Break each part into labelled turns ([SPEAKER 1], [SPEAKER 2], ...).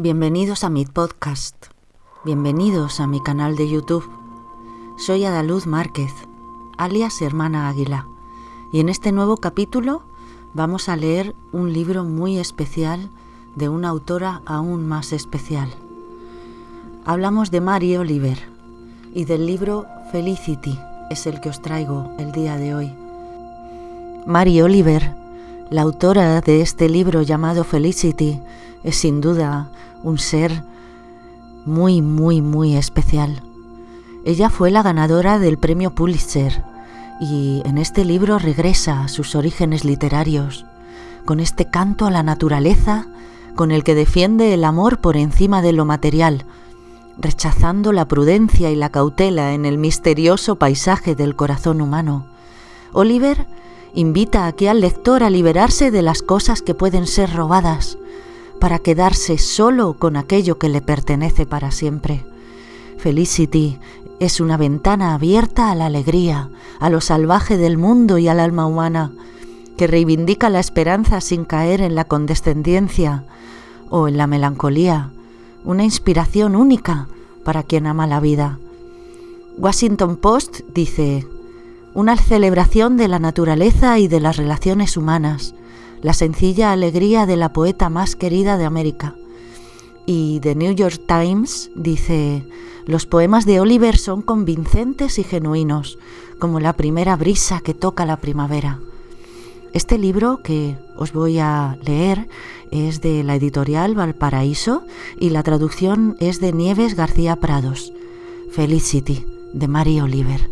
[SPEAKER 1] Bienvenidos a mi podcast. Bienvenidos a mi canal de YouTube. Soy Adaluz Márquez, alias Hermana Águila, y en este nuevo capítulo vamos a leer un libro muy especial de una autora aún más especial. Hablamos de Mary Oliver y del libro Felicity es el que os traigo el día de hoy. Mary Oliver, la autora de este libro llamado Felicity, es sin duda un ser muy, muy, muy especial. Ella fue la ganadora del premio Pulitzer y en este libro regresa a sus orígenes literarios, con este canto a la naturaleza con el que defiende el amor por encima de lo material, rechazando la prudencia y la cautela en el misterioso paisaje del corazón humano. Oliver invita aquí al lector a liberarse de las cosas que pueden ser robadas, para quedarse solo con aquello que le pertenece para siempre. Felicity es una ventana abierta a la alegría, a lo salvaje del mundo y al alma humana, que reivindica la esperanza sin caer en la condescendencia o en la melancolía, una inspiración única para quien ama la vida. Washington Post dice, una celebración de la naturaleza y de las relaciones humanas, la sencilla alegría de la poeta más querida de América. Y The New York Times dice, los poemas de Oliver son convincentes y genuinos, como la primera brisa que toca la primavera. Este libro que os voy a leer es de la editorial Valparaíso y la traducción es de Nieves García Prados. Felicity, de Mary Oliver.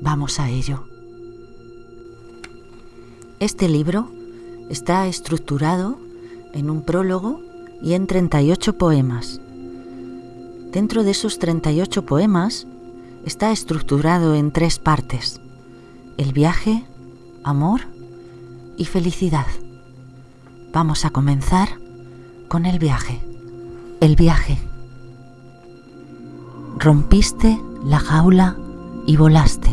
[SPEAKER 1] Vamos a ello. Este libro Está estructurado en un prólogo y en 38 poemas. Dentro de esos 38 poemas está estructurado en tres partes. El viaje, amor y felicidad. Vamos a comenzar con el viaje. El viaje. Rompiste la jaula y volaste.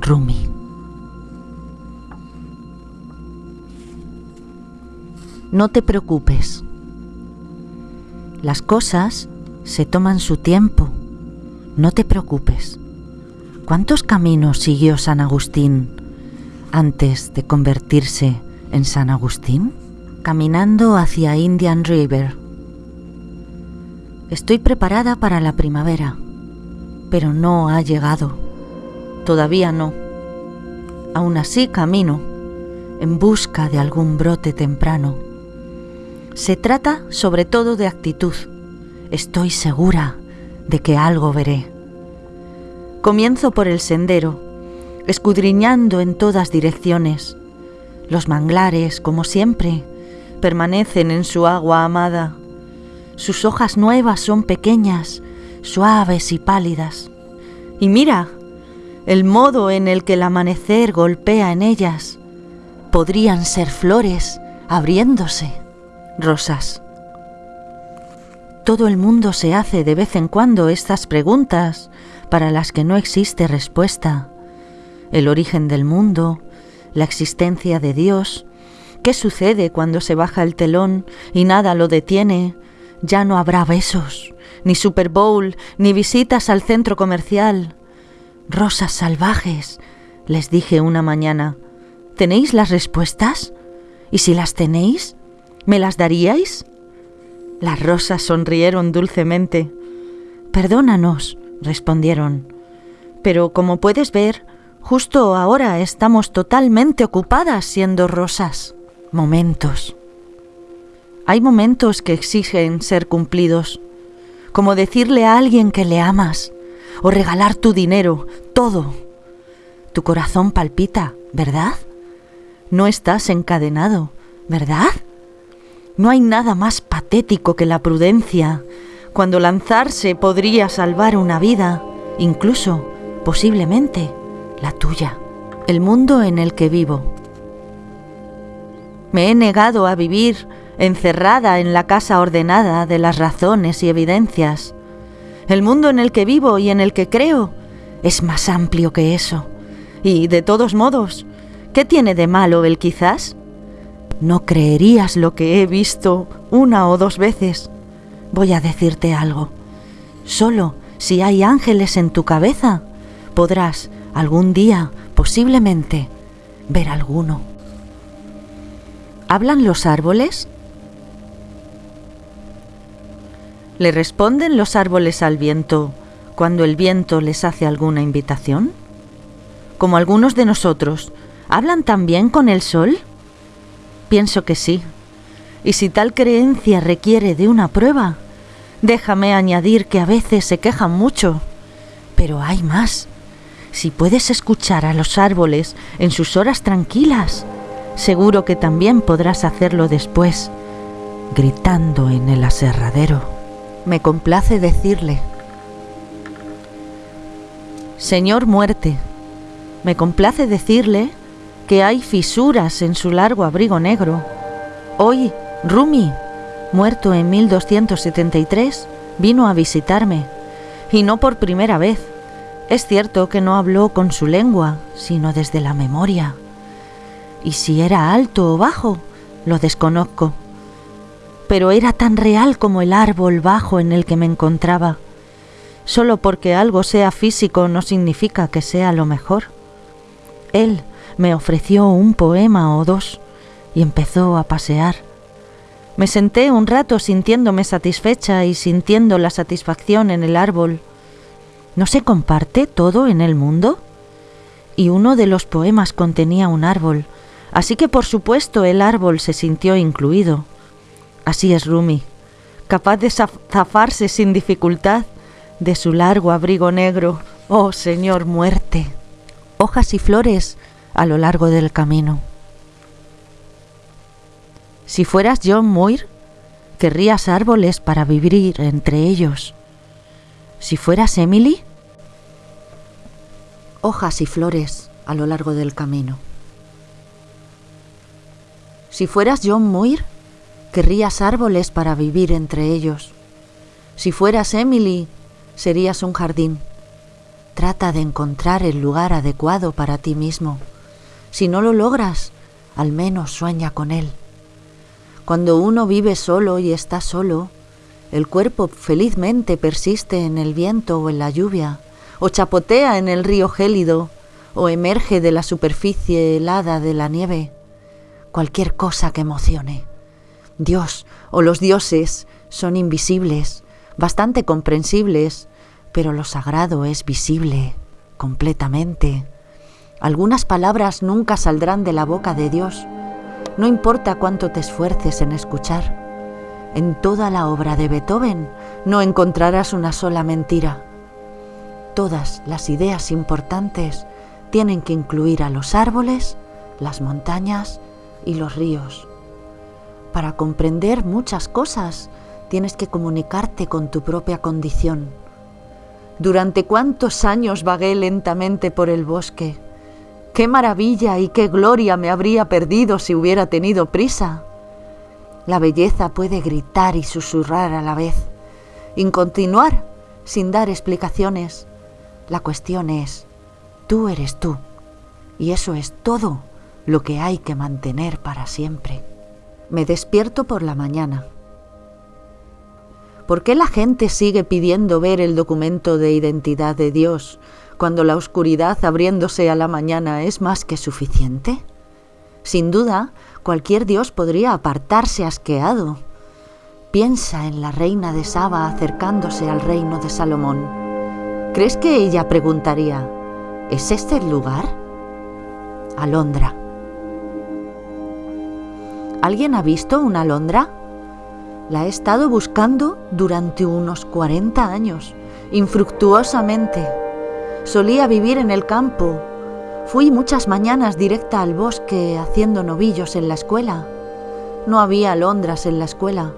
[SPEAKER 1] Rumi. No te preocupes. Las cosas se toman su tiempo. No te preocupes. ¿Cuántos caminos siguió San Agustín antes de convertirse en San Agustín? Caminando hacia Indian River. Estoy preparada para la primavera, pero no ha llegado. Todavía no. Aún así camino en busca de algún brote temprano se trata sobre todo de actitud. Estoy segura de que algo veré. Comienzo por el sendero, escudriñando en todas direcciones. Los manglares, como siempre, permanecen en su agua amada. Sus hojas nuevas son pequeñas, suaves y pálidas. Y mira el modo en el que el amanecer golpea en ellas. Podrían ser flores abriéndose rosas. Todo el mundo se hace de vez en cuando estas preguntas para las que no existe respuesta. El origen del mundo, la existencia de Dios, qué sucede cuando se baja el telón y nada lo detiene, ya no habrá besos, ni Super Bowl, ni visitas al centro comercial. Rosas salvajes, les dije una mañana, ¿tenéis las respuestas? Y si las tenéis, ¿Me las daríais? Las rosas sonrieron dulcemente. Perdónanos, respondieron. Pero como puedes ver, justo ahora estamos totalmente ocupadas siendo rosas. Momentos. Hay momentos que exigen ser cumplidos, como decirle a alguien que le amas, o regalar tu dinero, todo. Tu corazón palpita, ¿verdad? No estás encadenado, ¿verdad? No hay nada más patético que la prudencia, cuando lanzarse podría salvar una vida, incluso, posiblemente, la tuya, el mundo en el que vivo. Me he negado a vivir encerrada en la casa ordenada de las razones y evidencias. El mundo en el que vivo y en el que creo es más amplio que eso. Y, de todos modos, ¿qué tiene de malo el quizás? No creerías lo que he visto una o dos veces. voy a decirte algo. Solo si hay ángeles en tu cabeza, podrás algún día, posiblemente, ver alguno. ¿Hablan los árboles? ¿Le responden los árboles al viento cuando el viento les hace alguna invitación? Como algunos de nosotros, ¿hablan también con el sol? Pienso que sí. Y si tal creencia requiere de una prueba, déjame añadir que a veces se quejan mucho. Pero hay más. Si puedes escuchar a los árboles en sus horas tranquilas, seguro que también podrás hacerlo después, gritando en el aserradero. Me complace decirle, Señor muerte, me complace decirle que hay fisuras en su largo abrigo negro. Hoy, Rumi, muerto en 1273, vino a visitarme, y no por primera vez. Es cierto que no habló con su lengua, sino desde la memoria. Y si era alto o bajo, lo desconozco. Pero era tan real como el árbol bajo en el que me encontraba. Solo porque algo sea físico no significa que sea lo mejor. Él me ofreció un poema o dos y empezó a pasear. Me senté un rato sintiéndome satisfecha y sintiendo la satisfacción en el árbol. ¿No se comparte todo en el mundo? Y uno de los poemas contenía un árbol, así que por supuesto el árbol se sintió incluido. Así es Rumi, capaz de zafarse sin dificultad de su largo abrigo negro. Oh Señor muerte. Hojas y flores a lo largo del camino. Si fueras John Muir, querrías árboles para vivir entre ellos. Si fueras Emily, hojas y flores a lo largo del camino. Si fueras John Muir, querrías árboles para vivir entre ellos. Si fueras Emily, serías un jardín. Trata de encontrar el lugar adecuado para ti mismo. Si no lo logras, al menos sueña con él. Cuando uno vive solo y está solo, el cuerpo felizmente persiste en el viento o en la lluvia, o chapotea en el río gélido, o emerge de la superficie helada de la nieve. Cualquier cosa que emocione. Dios o los dioses son invisibles, bastante comprensibles, pero lo sagrado es visible completamente. Algunas palabras nunca saldrán de la boca de Dios, no importa cuánto te esfuerces en escuchar. En toda la obra de Beethoven no encontrarás una sola mentira. Todas las ideas importantes tienen que incluir a los árboles, las montañas y los ríos. Para comprender muchas cosas tienes que comunicarte con tu propia condición. ¿Durante cuántos años vagué lentamente por el bosque? Qué maravilla y qué gloria me habría perdido si hubiera tenido prisa. La belleza puede gritar y susurrar a la vez, y continuar sin dar explicaciones. La cuestión es, tú eres tú, y eso es todo lo que hay que mantener para siempre. Me despierto por la mañana. ¿Por qué la gente sigue pidiendo ver el documento de identidad de Dios cuando la oscuridad abriéndose a la mañana es más que suficiente? Sin duda, cualquier dios podría apartarse asqueado. Piensa en la reina de Saba acercándose al reino de Salomón. ¿Crees que ella preguntaría, ¿es este el lugar? Alondra. ¿Alguien ha visto una alondra? La he estado buscando durante unos 40 años, infructuosamente Solía vivir en el campo. Fui muchas mañanas directa al bosque haciendo novillos en la escuela. No había alondras en la escuela.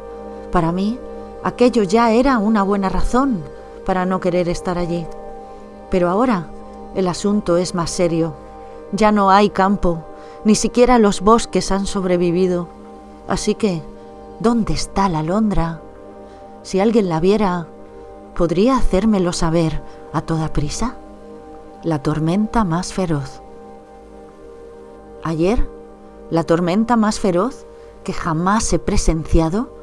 [SPEAKER 1] Para mí, aquello ya era una buena razón para no querer estar allí. Pero ahora el asunto es más serio. Ya no hay campo, ni siquiera los bosques han sobrevivido. Así que, ¿dónde está la alondra? Si alguien la viera, ¿podría hacérmelo saber a toda prisa? La tormenta más feroz. Ayer, la tormenta más feroz que jamás he presenciado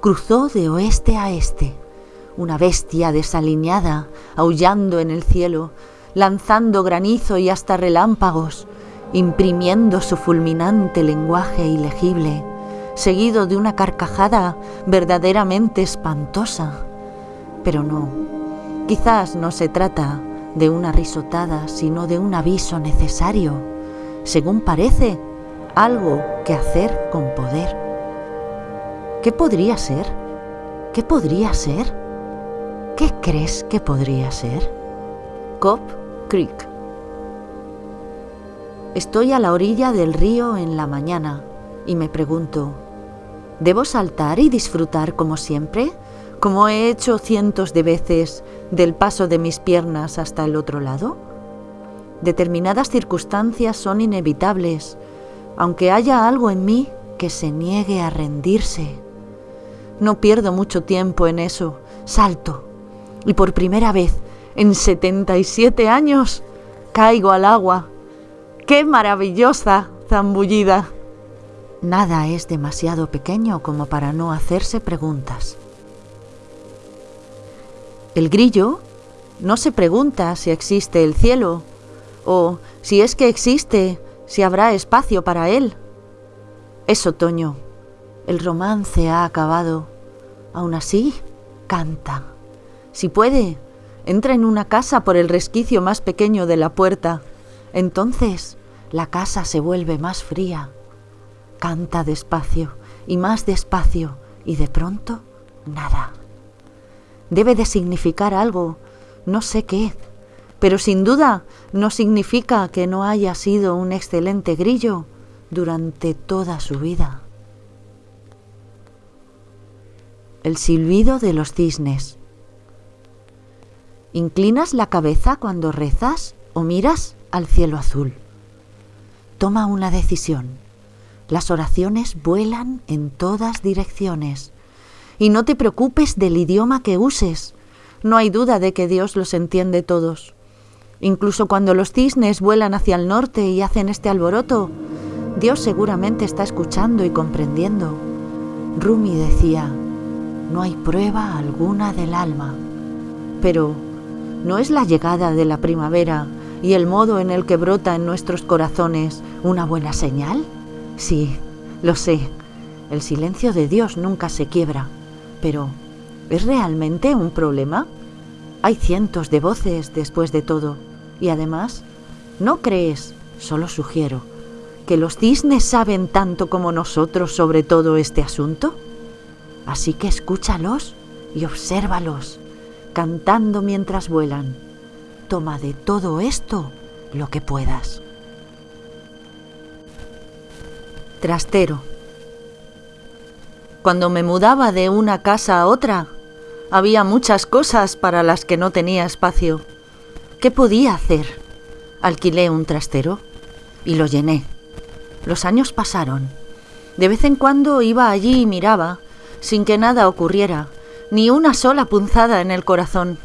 [SPEAKER 1] cruzó de oeste a este, una bestia desaliñada, aullando en el cielo, lanzando granizo y hasta relámpagos, imprimiendo su fulminante lenguaje ilegible, seguido de una carcajada verdaderamente espantosa. Pero no, quizás no se trata de una risotada, sino de un aviso necesario, según parece, algo que hacer con poder. ¿Qué podría ser? ¿Qué podría ser? ¿Qué crees que podría ser? Cop Creek. Estoy a la orilla del río en la mañana y me pregunto, ¿debo saltar y disfrutar como siempre? Como he hecho cientos de veces del paso de mis piernas hasta el otro lado? Determinadas circunstancias son inevitables, aunque haya algo en mí que se niegue a rendirse. No pierdo mucho tiempo en eso, salto, y por primera vez en 77 años caigo al agua. ¡Qué maravillosa zambullida! Nada es demasiado pequeño como para no hacerse preguntas. El grillo no se pregunta si existe el cielo o si es que existe, si habrá espacio para él. Es otoño. El romance ha acabado. Aún así, canta. Si puede, entra en una casa por el resquicio más pequeño de la puerta. Entonces, la casa se vuelve más fría. Canta despacio y más despacio y de pronto, nada debe de significar algo, no sé qué, pero sin duda no significa que no haya sido un excelente grillo durante toda su vida. El silbido de los cisnes. ¿Inclinas la cabeza cuando rezas o miras al cielo azul? Toma una decisión. Las oraciones vuelan en todas direcciones y no te preocupes del idioma que uses. No hay duda de que Dios los entiende todos. Incluso cuando los cisnes vuelan hacia el norte y hacen este alboroto, Dios seguramente está escuchando y comprendiendo. Rumi decía, no hay prueba alguna del alma. Pero, ¿no es la llegada de la primavera y el modo en el que brota en nuestros corazones una buena señal? Sí, lo sé. El silencio de Dios nunca se quiebra. Pero, ¿es realmente un problema? Hay cientos de voces después de todo. Y además, ¿no crees, solo sugiero, que los cisnes saben tanto como nosotros sobre todo este asunto? Así que escúchalos y obsérvalos, cantando mientras vuelan. Toma de todo esto lo que puedas. Trastero. Cuando me mudaba de una casa a otra, había muchas cosas para las que no tenía espacio. ¿Qué podía hacer? Alquilé un trastero y lo llené. Los años pasaron. De vez en cuando iba allí y miraba, sin que nada ocurriera, ni una sola punzada en el corazón.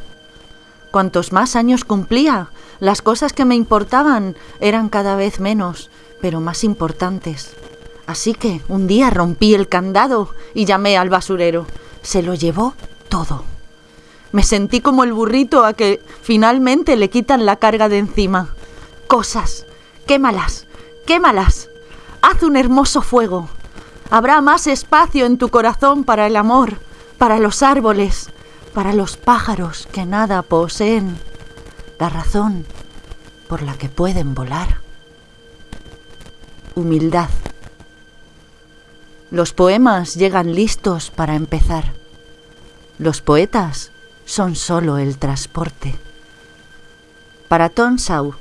[SPEAKER 1] Cuantos más años cumplía, las cosas que me importaban eran cada vez menos, pero más importantes. Así que un día rompí el candado y llamé al basurero. Se lo llevó todo. Me sentí como el burrito a que finalmente le quitan la carga de encima. Cosas, quémalas, quémalas. Haz un hermoso fuego. Habrá más espacio en tu corazón para el amor, para los árboles, para los pájaros que nada poseen. La razón por la que pueden volar. Humildad. Los poemas llegan listos para empezar. Los poetas son solo el transporte. Para Tonsau.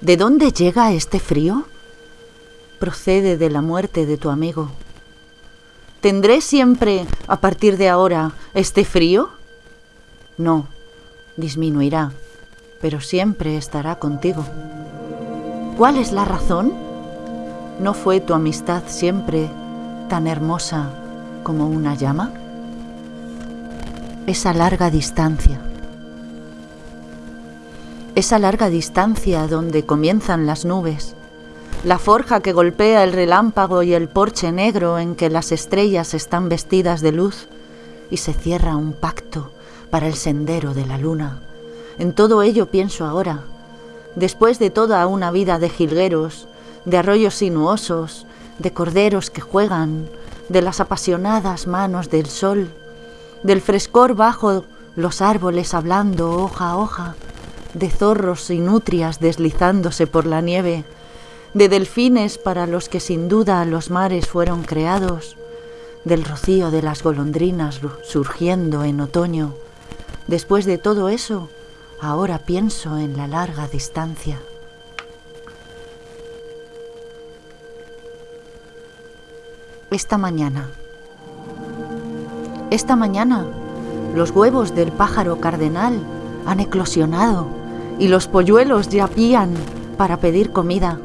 [SPEAKER 1] ¿De dónde llega este frío? Procede de la muerte de tu amigo. ¿Tendré siempre, a partir de ahora, este frío? No, disminuirá, pero siempre estará contigo. ¿Cuál es la razón? ¿No fue tu amistad siempre tan hermosa como una llama? Esa larga distancia. Esa larga distancia donde comienzan las nubes, la forja que golpea el relámpago y el porche negro en que las estrellas están vestidas de luz, y se cierra un pacto para el sendero de la luna. En todo ello pienso ahora, después de toda una vida de jilgueros, de arroyos sinuosos, de corderos que juegan, de las apasionadas manos del sol, del frescor bajo los árboles hablando hoja a hoja, de zorros y nutrias deslizándose por la nieve, de delfines para los que sin duda los mares fueron creados, del rocío de las golondrinas surgiendo en otoño. Después de todo eso, ahora pienso en la larga distancia. Esta mañana. Esta mañana los huevos del pájaro cardenal han eclosionado y los polluelos ya pían para pedir comida.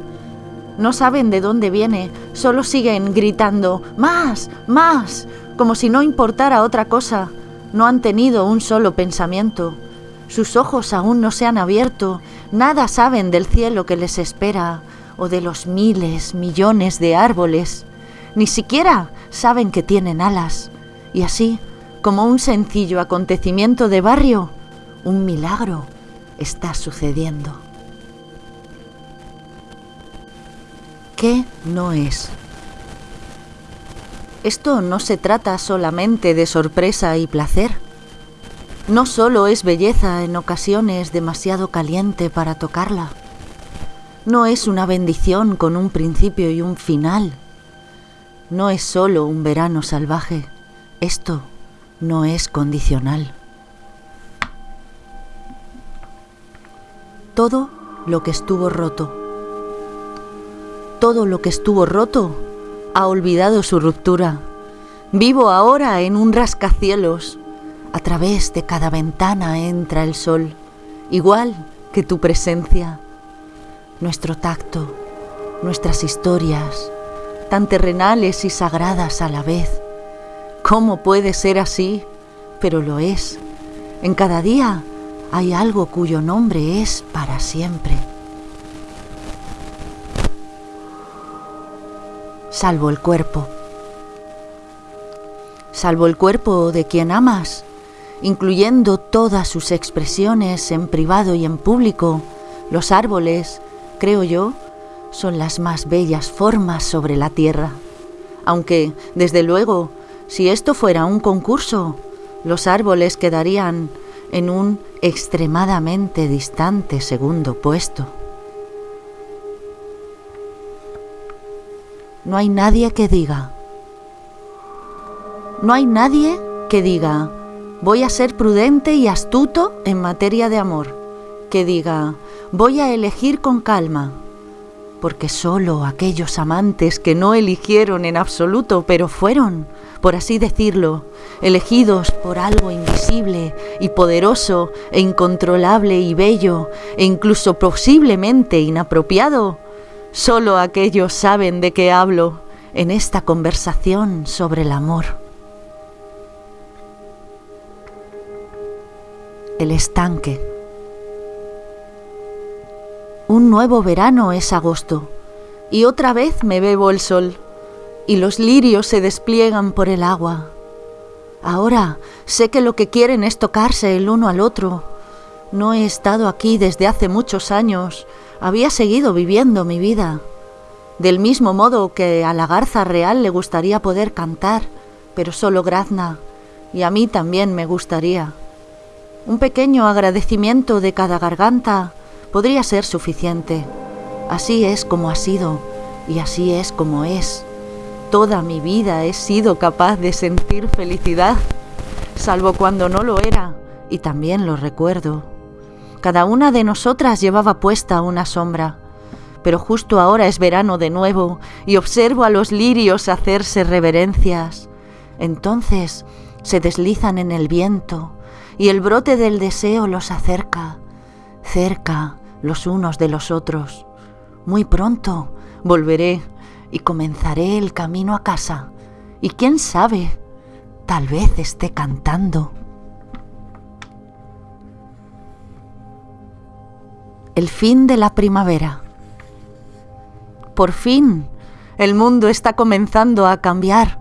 [SPEAKER 1] No saben de dónde viene, solo siguen gritando más, más, como si no importara otra cosa. No han tenido un solo pensamiento. Sus ojos aún no se han abierto, nada saben del cielo que les espera o de los miles, millones de árboles. Ni siquiera saben que tienen alas. Y así, como un sencillo acontecimiento de barrio, un milagro está sucediendo. ¿Qué no es? Esto no se trata solamente de sorpresa y placer. No solo es belleza en ocasiones demasiado caliente para tocarla. No es una bendición con un principio y un final. No es solo un verano salvaje. Esto no es condicional. Todo lo que estuvo roto, todo lo que estuvo roto ha olvidado su ruptura. Vivo ahora en un rascacielos. A través de cada ventana entra el sol, igual que tu presencia, nuestro tacto, nuestras historias, tan terrenales y sagradas a la vez ¿Cómo puede ser así? Pero lo es. En cada día hay algo cuyo nombre es para siempre. Salvo el cuerpo. Salvo el cuerpo de quien amas, incluyendo todas sus expresiones en privado y en público, los árboles, creo yo, son las más bellas formas sobre la tierra. Aunque, desde luego, si esto fuera un concurso, los árboles quedarían en un extremadamente distante segundo puesto. No hay nadie que diga, no hay nadie que diga, voy a ser prudente y astuto en materia de amor, que diga, voy a elegir con calma, porque solo aquellos amantes que no eligieron en absoluto, pero fueron, por así decirlo, elegidos por algo invisible y poderoso e incontrolable y bello e incluso posiblemente inapropiado. Solo aquellos saben de qué hablo en esta conversación sobre el amor. El estanque. Un nuevo verano es agosto y otra vez me bebo el sol y los lirios se despliegan por el agua. Ahora sé que lo que quieren es tocarse el uno al otro. No he estado aquí desde hace muchos años. Había seguido viviendo mi vida. Del mismo modo que a la garza real le gustaría poder cantar, pero solo grazna, y a mí también me gustaría. Un pequeño agradecimiento de cada garganta podría ser suficiente. Así es como ha sido, y así es como es. Toda mi vida he sido capaz de sentir felicidad, salvo cuando no lo era, y también lo recuerdo. Cada una de nosotras llevaba puesta una sombra, pero justo ahora es verano de nuevo y observo a los lirios hacerse reverencias. Entonces se deslizan en el viento y el brote del deseo los acerca, cerca los unos de los otros. Muy pronto volveré y comenzaré el camino a casa. Y quién sabe, tal vez esté cantando. El fin de la primavera. por fin, el mundo está comenzando a cambiar.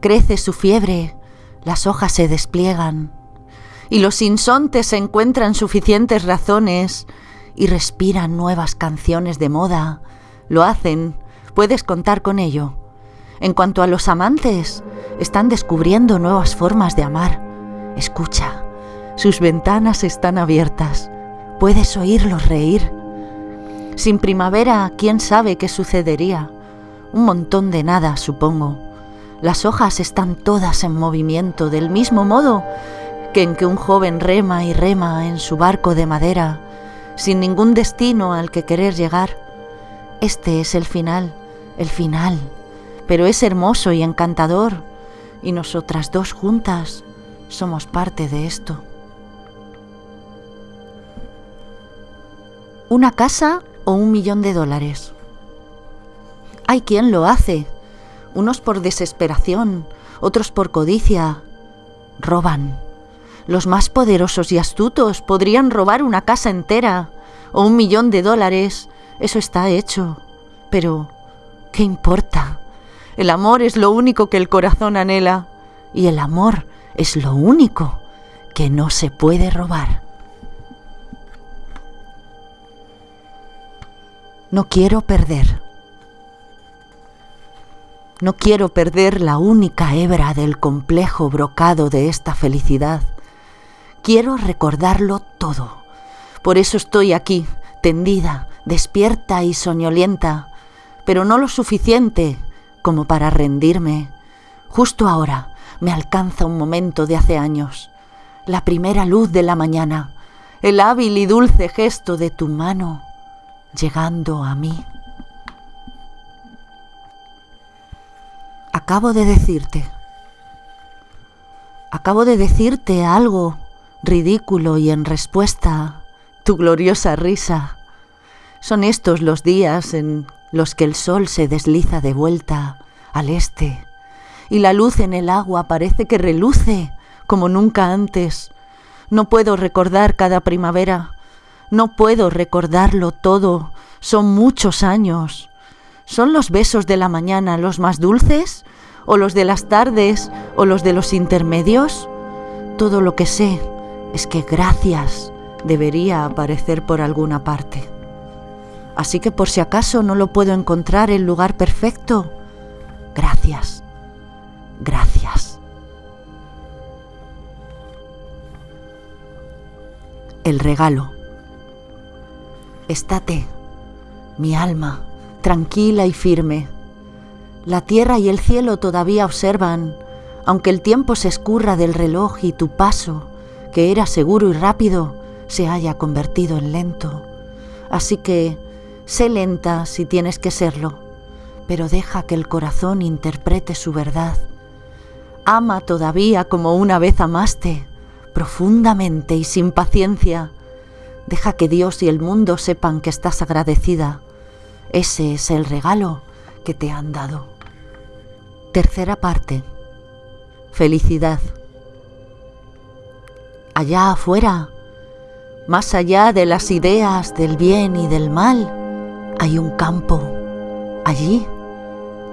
[SPEAKER 1] Crece su fiebre, las hojas se despliegan, y los insontes encuentran suficientes razones y respiran nuevas canciones de moda. Lo hacen, puedes contar con ello. En cuanto a los amantes, están descubriendo nuevas formas de amar. Escucha, sus ventanas están abiertas. Puedes oírlos reír. Sin primavera, ¿quién sabe qué sucedería? Un montón de nada, supongo. Las hojas están todas en movimiento, del mismo modo que en que un joven rema y rema en su barco de madera, sin ningún destino al que querer llegar. Este es el final, el final, pero es hermoso y encantador, y nosotras dos juntas somos parte de esto. ¿Una casa o un millón de dólares? Hay quien lo hace, unos por desesperación, otros por codicia. Roban. Los más poderosos y astutos podrían robar una casa entera o un millón de dólares. Eso está hecho. Pero, ¿qué importa? El amor es lo único que el corazón anhela y el amor es lo único que no se puede robar. No quiero perder. No quiero perder la única hebra del complejo brocado de esta felicidad. Quiero recordarlo todo. Por eso estoy aquí, tendida, despierta y soñolienta, pero no lo suficiente como para rendirme. Justo ahora me alcanza un momento de hace años, la primera luz de la mañana, el hábil y dulce gesto de tu mano llegando a mí. Acabo de decirte, acabo de decirte algo ridículo y en respuesta tu gloriosa risa. Son estos los días en los que el sol se desliza de vuelta al este y la luz en el agua parece que reluce como nunca antes. No puedo recordar cada primavera, no puedo recordarlo todo, son muchos años. ¿Son los besos de la mañana los más dulces? ¿O los de las tardes? ¿O los de los intermedios? Todo lo que sé es que gracias debería aparecer por alguna parte. Así que por si acaso no lo puedo encontrar el lugar perfecto, gracias, gracias. El regalo. Estate, mi alma, tranquila y firme. La tierra y el cielo todavía observan, aunque el tiempo se escurra del reloj y tu paso, que era seguro y rápido, se haya convertido en lento. Así que sé lenta si tienes que serlo, pero deja que el corazón interprete su verdad. Ama todavía como una vez amaste, profundamente y sin paciencia, Deja que Dios y el mundo sepan que estás agradecida. Ese es el regalo que te han dado. Tercera parte. Felicidad. Allá afuera, más allá de las ideas del bien y del mal, hay un campo. Allí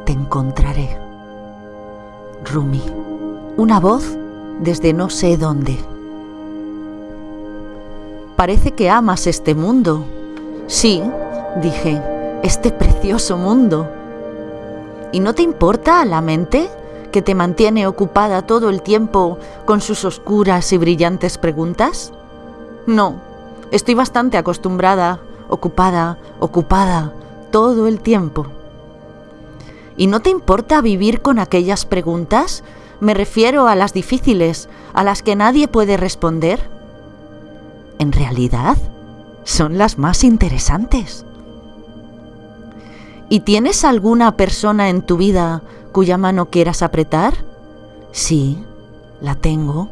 [SPEAKER 1] te encontraré. Rumi. Una voz desde no sé dónde. Parece que amas este mundo. Sí, dije, este precioso mundo. ¿Y no te importa la mente que te mantiene ocupada todo el tiempo con sus oscuras y brillantes preguntas? No, estoy bastante acostumbrada, ocupada, ocupada, todo el tiempo. ¿Y no te importa vivir con aquellas preguntas? Me refiero a las difíciles, a las que nadie puede responder en realidad son las más interesantes. ¿Y tienes alguna persona en tu vida cuya mano quieras apretar? Sí, la tengo.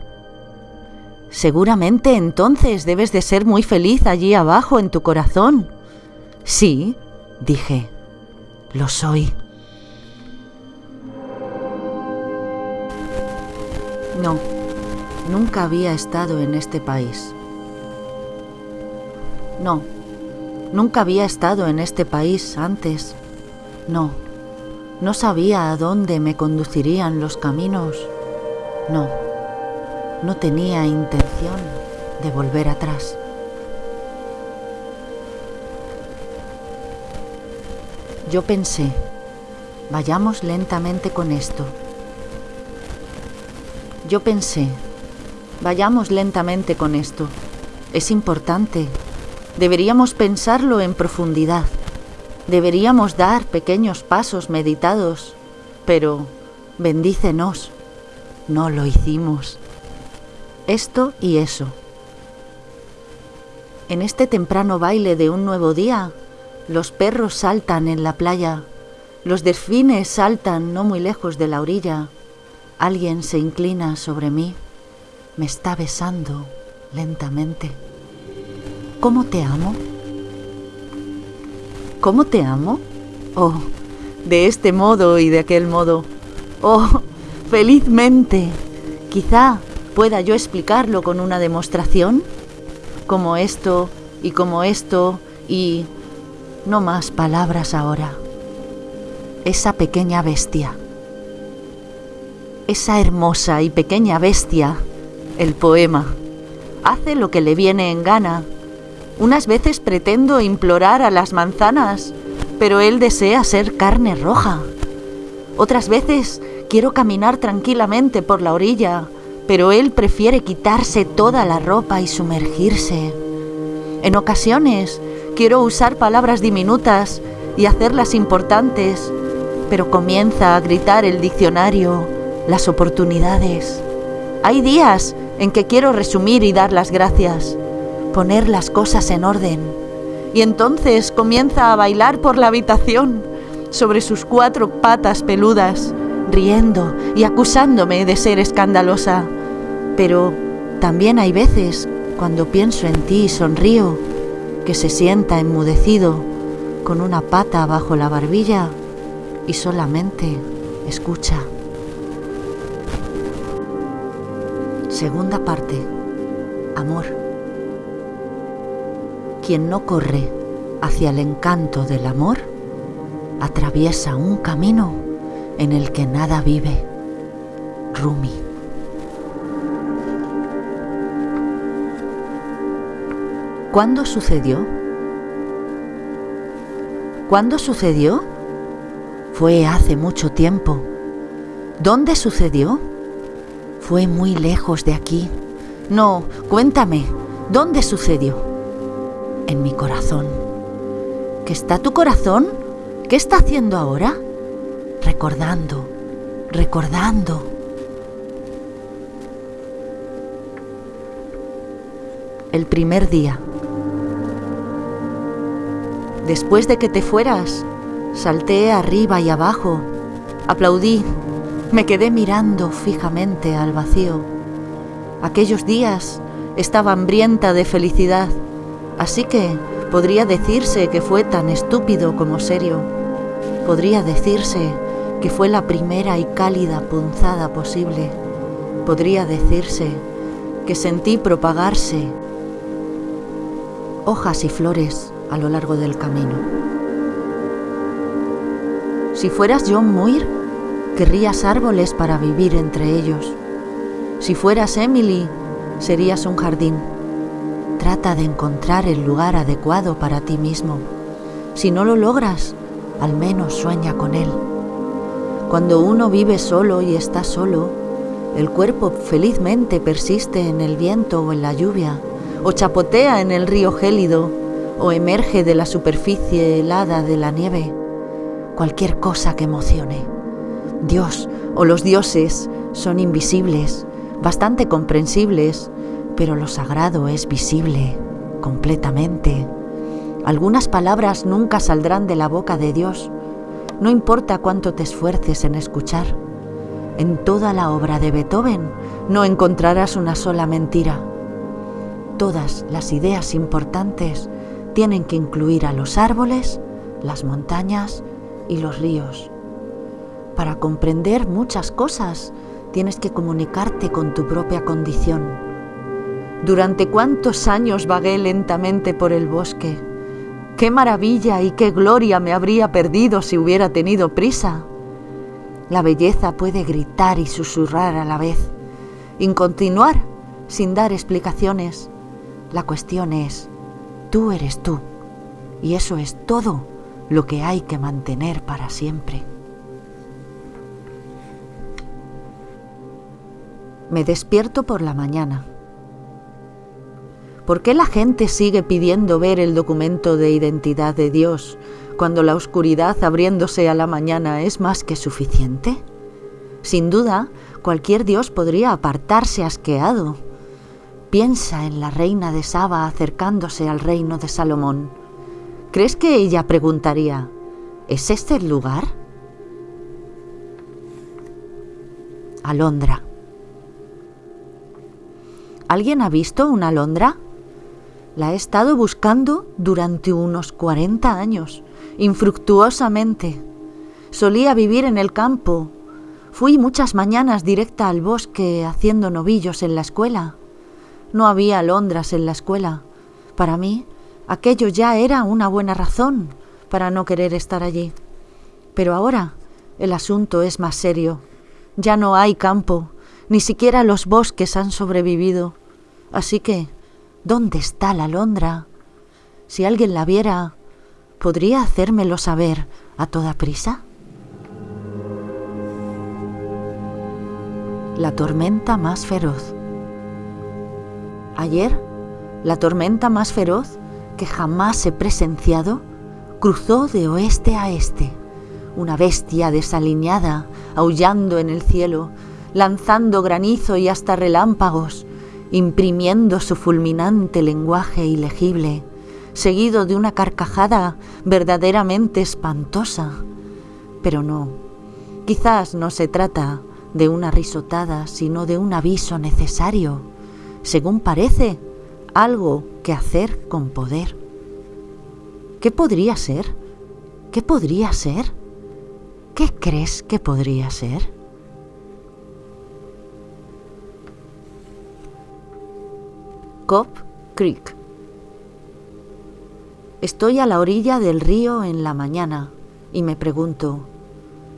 [SPEAKER 1] Seguramente entonces debes de ser muy feliz allí abajo en tu corazón. Sí, dije, lo soy. No, nunca había estado en este país. No, nunca había estado en este país antes. No, no sabía a dónde me conducirían los caminos. No, no tenía intención de volver atrás. Yo pensé, vayamos lentamente con esto. Yo pensé, vayamos lentamente con esto. Es importante. Deberíamos pensarlo en profundidad. Deberíamos dar pequeños pasos meditados. Pero, bendícenos, no lo hicimos. Esto y eso. En este temprano baile de un nuevo día, los perros saltan en la playa, los delfines saltan no muy lejos de la orilla, alguien se inclina sobre mí, me está besando lentamente. ¿Cómo te amo? ¿Cómo te amo? Oh, de este modo y de aquel modo. Oh, felizmente. Quizá pueda yo explicarlo con una demostración, como esto y como esto y no más palabras ahora. Esa pequeña bestia. Esa hermosa y pequeña bestia, el poema, hace lo que le viene en gana. Unas veces pretendo implorar a las manzanas, pero él desea ser carne roja. Otras veces quiero caminar tranquilamente por la orilla, pero él prefiere quitarse toda la ropa y sumergirse. En ocasiones Quiero usar palabras diminutas y hacerlas importantes, pero comienza a gritar el diccionario, las oportunidades. Hay días en que quiero resumir y dar las gracias, poner las cosas en orden. Y entonces comienza a bailar por la habitación sobre sus cuatro patas peludas, riendo y acusándome de ser escandalosa. Pero también hay veces, cuando pienso en ti y sonrío, que se sienta enmudecido con una pata bajo la barbilla y solamente escucha. Segunda parte. Amor. Quien no corre hacia el encanto del amor, atraviesa un camino en el que nada vive. Rumi. ¿Cuándo sucedió? ¿Cuándo sucedió? Fue hace mucho tiempo. ¿Dónde sucedió? Fue muy lejos de aquí. No, cuéntame, ¿dónde sucedió? En mi corazón. ¿Qué está tu corazón? ¿Qué está haciendo ahora? Recordando, recordando. El primer día. Después de que te fueras, salté arriba y abajo, aplaudí, me quedé mirando fijamente al vacío. Aquellos días estaba hambrienta de felicidad, así que podría decirse que fue tan estúpido como serio. Podría decirse que fue la primera y cálida punzada posible. Podría decirse que sentí propagarse hojas y flores a lo largo del camino. Si fueras John Muir, querrías árboles para vivir entre ellos. Si fueras Emily, serías un jardín. Trata de encontrar el lugar adecuado para ti mismo. Si no lo logras, al menos sueña con él. Cuando uno vive solo y está solo, el cuerpo felizmente persiste en el viento o en la lluvia, o chapotea en el río gélido, o emerge de la superficie helada de la nieve, cualquier cosa que emocione. Dios o los dioses son invisibles, bastante comprensibles, pero lo sagrado es visible completamente. Algunas palabras nunca saldrán de la boca de Dios, no importa cuánto te esfuerces en escuchar. En toda la obra de Beethoven no encontrarás una sola mentira. Todas las ideas importantes tienen que incluir a los árboles, las montañas y los ríos. Para comprender muchas cosas tienes que comunicarte con tu propia condición. ¿Durante cuántos años vagué lentamente por el bosque? Qué maravilla y qué gloria me habría perdido si hubiera tenido prisa. La belleza puede gritar y susurrar a la vez, y continuar sin dar explicaciones. La cuestión es, tú eres tú, y eso es todo lo que hay que mantener para siempre. Me despierto por la mañana. ¿Por qué la gente sigue pidiendo ver el documento de identidad de Dios cuando la oscuridad abriéndose a la mañana es más que suficiente? Sin duda, cualquier Dios podría apartarse asqueado. Piensa en la reina de Saba acercándose al reino de Salomón. ¿Crees que ella preguntaría, ¿es este el lugar? Alondra. ¿Alguien ha visto una alondra? La he estado buscando durante unos 40 años, infructuosamente. Solía vivir en el campo. Fui muchas mañanas directa al bosque haciendo novillos en la escuela. No había alondras en la escuela. Para mí, aquello ya era una buena razón para no querer estar allí. Pero ahora el asunto es más serio. Ya no hay campo, ni siquiera los bosques han sobrevivido. Así que, ¿dónde está la alondra? Si alguien la viera, ¿podría hacérmelo saber a toda prisa? La tormenta más feroz. Ayer, la tormenta más feroz que jamás he presenciado cruzó de oeste a este, una bestia desaliñada, aullando en el cielo, lanzando granizo y hasta relámpagos, imprimiendo su fulminante lenguaje ilegible, seguido de una carcajada verdaderamente espantosa. Pero no, quizás no se trata de una risotada, sino de un aviso necesario, según parece, algo que hacer con poder. ¿Qué podría ser? ¿Qué podría ser? ¿Qué crees que podría ser? Cop Creek. Estoy a la orilla del río en la mañana y me pregunto,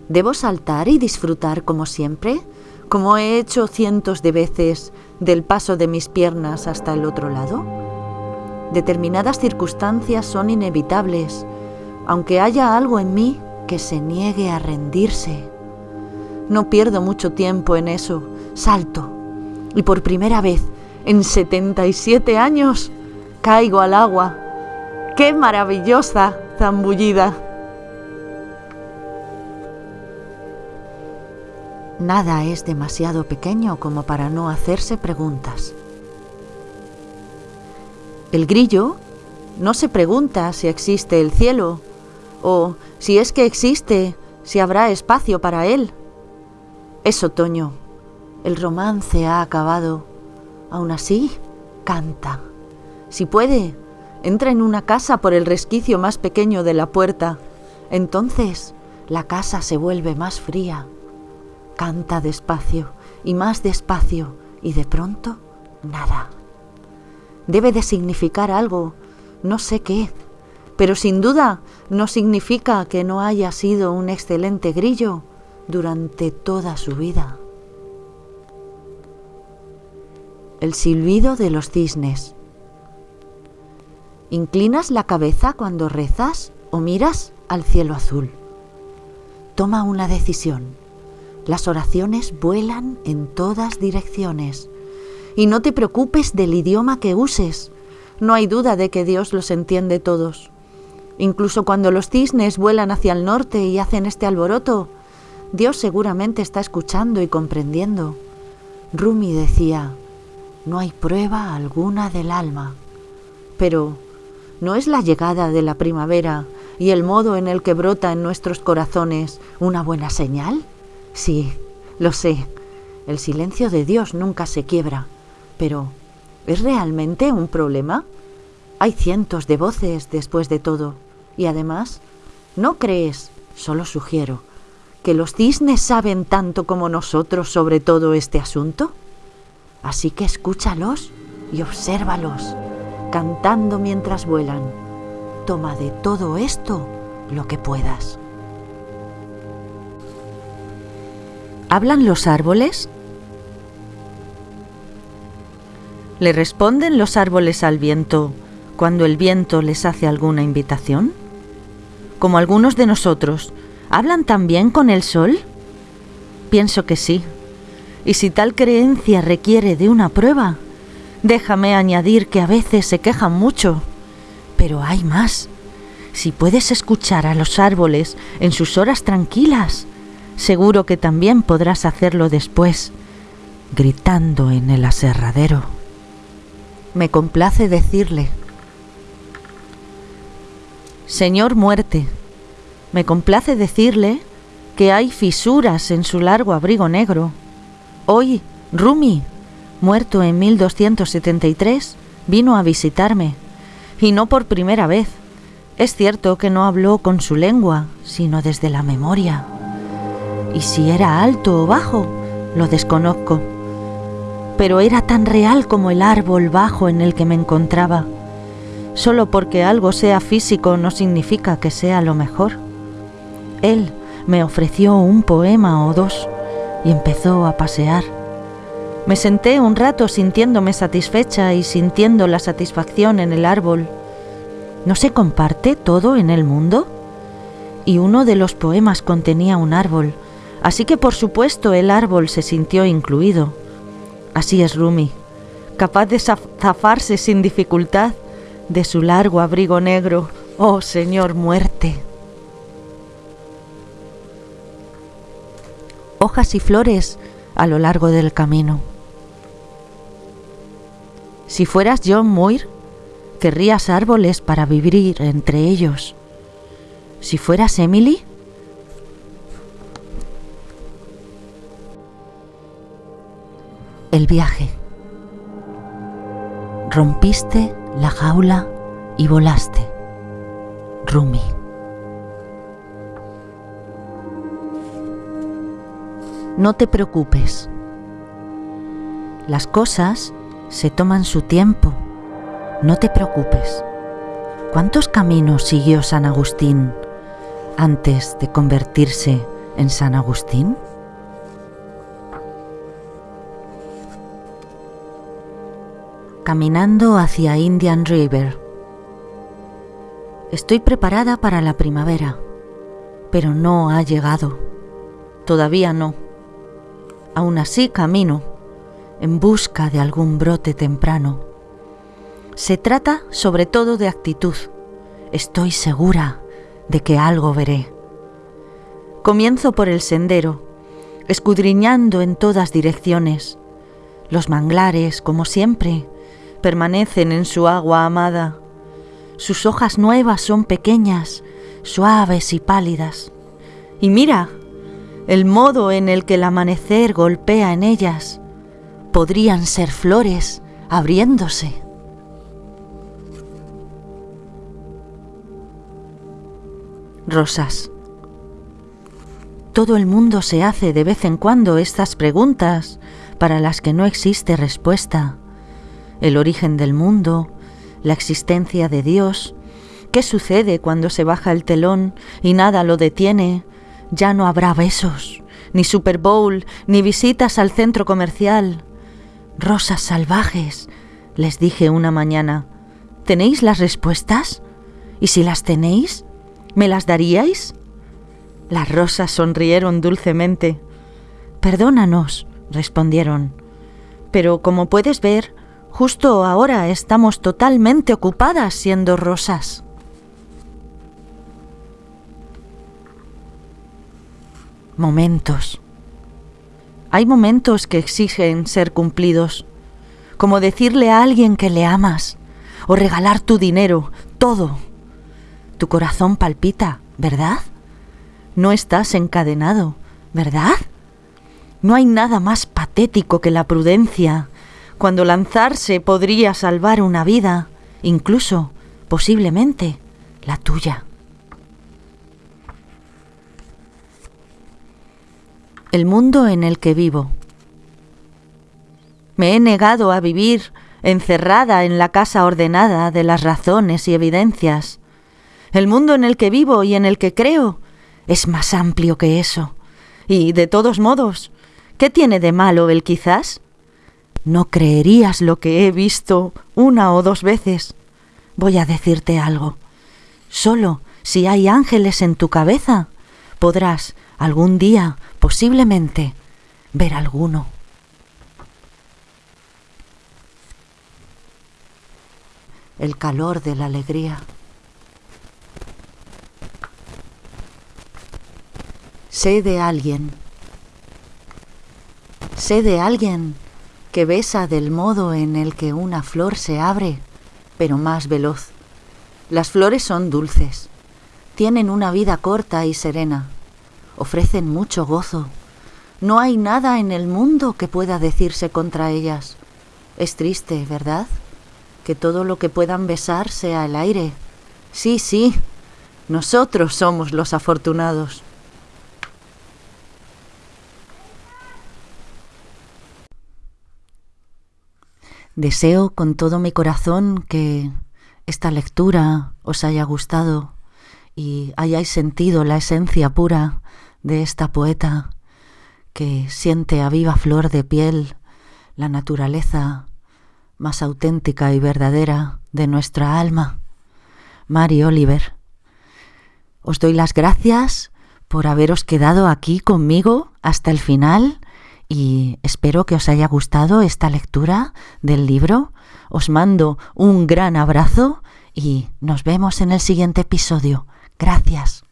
[SPEAKER 1] ¿debo saltar y disfrutar como siempre? Como he hecho cientos de veces del paso de mis piernas hasta el otro lado? Determinadas circunstancias son inevitables, aunque haya algo en mí que se niegue a rendirse. No pierdo mucho tiempo en eso, salto y por primera vez en 77 años caigo al agua. ¡Qué maravillosa zambullida! Nada es demasiado pequeño como para no hacerse preguntas. El grillo no se pregunta si existe el cielo o si es que existe, si habrá espacio para él. Es otoño. El romance ha acabado Aún así, canta. Si puede, entra en una casa por el resquicio más pequeño de la puerta. Entonces la casa se vuelve más fría. Canta despacio y más despacio y de pronto nada. Debe de significar algo, no sé qué, pero sin duda no significa que no haya sido un excelente grillo durante toda su vida el silbido de los cisnes. ¿Inclinas la cabeza cuando rezas o miras al cielo azul? Toma una decisión. Las oraciones vuelan en todas direcciones. Y no te preocupes del idioma que uses. No hay duda de que Dios los entiende todos. Incluso cuando los cisnes vuelan hacia el norte y hacen este alboroto, Dios seguramente está escuchando y comprendiendo. Rumi decía, no hay prueba alguna del alma. Pero, ¿no es la llegada de la primavera y el modo en el que brota en nuestros corazones una buena señal? Sí, lo sé. El silencio de Dios nunca se quiebra. Pero, ¿es realmente un problema? Hay cientos de voces después de todo. Y además, ¿no crees, solo sugiero, que los cisnes saben tanto como nosotros sobre todo este asunto? Así que escúchalos y obsérvalos, cantando mientras vuelan. toma de todo esto lo que puedas. ¿Hablan los árboles? ¿Le responden los árboles al viento cuando el viento les hace alguna invitación? Como algunos de nosotros, ¿hablan también con el sol? Pienso que sí. Y si tal creencia requiere de una prueba, déjame añadir que a veces se quejan mucho. Pero hay más. Si puedes escuchar a los árboles en sus horas tranquilas, seguro que también podrás hacerlo después, gritando en el aserradero. Me complace decirle, Señor muerte, me complace decirle que hay fisuras en su largo abrigo negro. Hoy, Rumi, muerto en 1273, vino a visitarme, y no por primera vez. Es cierto que no habló con su lengua, sino desde la memoria. Y si era alto o bajo, lo desconozco. Pero era tan real como el árbol bajo en el que me encontraba. Solo porque algo sea físico no significa que sea lo mejor. Él me ofreció un poema o dos y empezó a pasear. Me senté un rato sintiéndome satisfecha y sintiendo la satisfacción en el árbol. ¿No se comparte todo en el mundo? Y uno de los poemas contenía un árbol, así que por supuesto el árbol se sintió incluido. Así es Rumi, capaz de zafarse sin dificultad de su largo abrigo negro, oh Señor muerte. Hojas y flores a lo largo del camino. Si fueras John Muir, querrías árboles para vivir entre ellos. Si fueras Emily, el viaje. Rompiste la jaula y volaste. Rumi. No te preocupes. Las cosas se toman su tiempo. No te preocupes. ¿Cuántos caminos siguió San Agustín antes de convertirse en San Agustín? Caminando hacia Indian River. Estoy preparada para la primavera, pero no ha llegado. Todavía no. Aún así camino en busca de algún brote temprano. Se trata sobre todo de actitud. Estoy segura de que algo veré. Comienzo por el sendero, escudriñando en todas direcciones. Los manglares, como siempre, permanecen en su agua amada. Sus hojas nuevas son pequeñas, suaves y pálidas. Y mira, el modo en el que el amanecer golpea en ellas, podrían ser flores abriéndose. Rosas. Todo el mundo se hace de vez en cuando estas preguntas para las que no existe respuesta. El origen del mundo, la existencia de Dios, qué sucede cuando se baja el telón y nada lo detiene, ya no habrá besos, ni Super Bowl, ni visitas al centro comercial. Rosas salvajes, les dije una mañana. ¿Tenéis las respuestas? ¿Y si las tenéis, me las daríais? Las rosas sonrieron dulcemente. Perdónanos, respondieron. Pero como puedes ver, justo ahora estamos totalmente ocupadas siendo rosas. Momentos. Hay momentos que exigen ser cumplidos, como decirle a alguien que le amas, o regalar tu dinero, todo. Tu corazón palpita, ¿verdad? No estás encadenado, ¿verdad? No hay nada más patético que la prudencia, cuando lanzarse podría salvar una vida, incluso, posiblemente, la tuya. El mundo en el que vivo. Me he negado a vivir encerrada en la casa ordenada de las razones y evidencias. El mundo en el que vivo y en el que creo es más amplio que eso. Y, de todos modos, ¿qué tiene de malo el quizás? No creerías lo que he visto una o dos veces. Voy a decirte algo. Solo si hay ángeles en tu cabeza, podrás algún día, posiblemente, ver alguno. El calor de la alegría. Sé de alguien. Sé de alguien que besa del modo en el que una flor se abre, pero más veloz. Las flores son dulces, tienen una vida corta y serena, ofrecen mucho gozo. No hay nada en el mundo que pueda decirse contra ellas. Es triste, ¿verdad? Que todo lo que puedan besar sea el aire. Sí, sí, nosotros somos los afortunados. Deseo con todo mi corazón que esta lectura os haya gustado y hayáis sentido la esencia pura de esta poeta que siente a viva flor de piel la naturaleza más auténtica y verdadera de nuestra alma. Mari Oliver, os doy las gracias por haberos quedado aquí conmigo hasta el final y espero que os haya gustado esta lectura del libro. Os mando un gran abrazo y nos vemos en el siguiente episodio. Gracias.